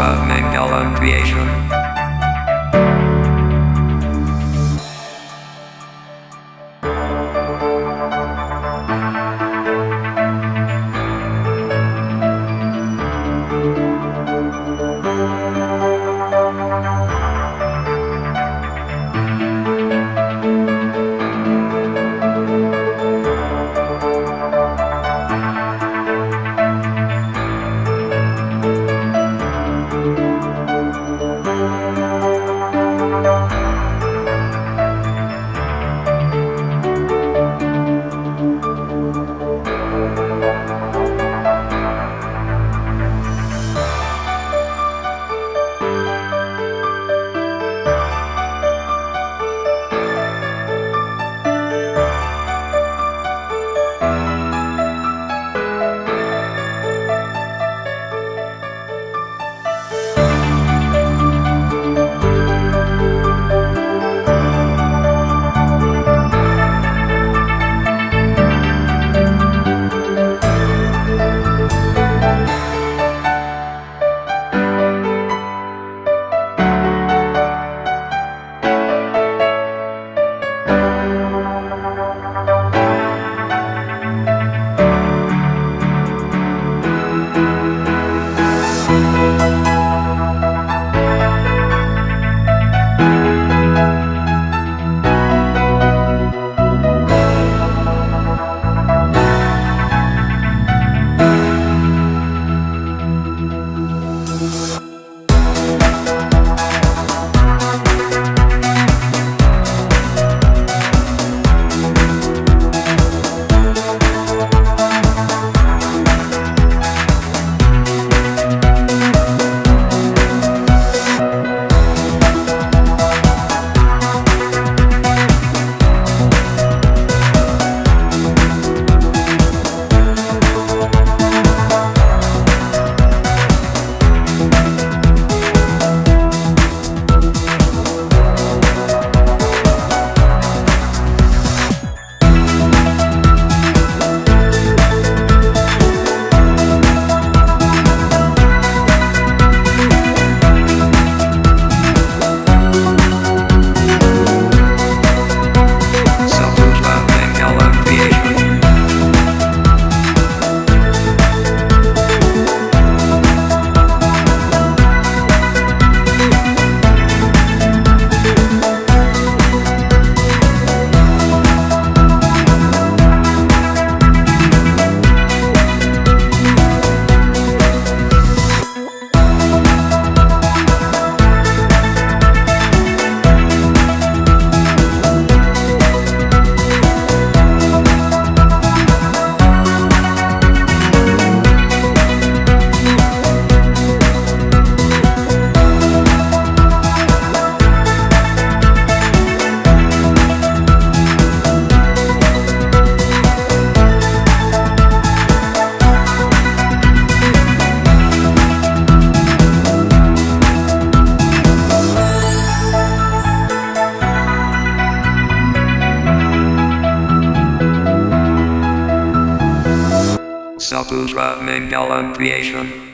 Mangala creation. Self-Ultra Mangala creation.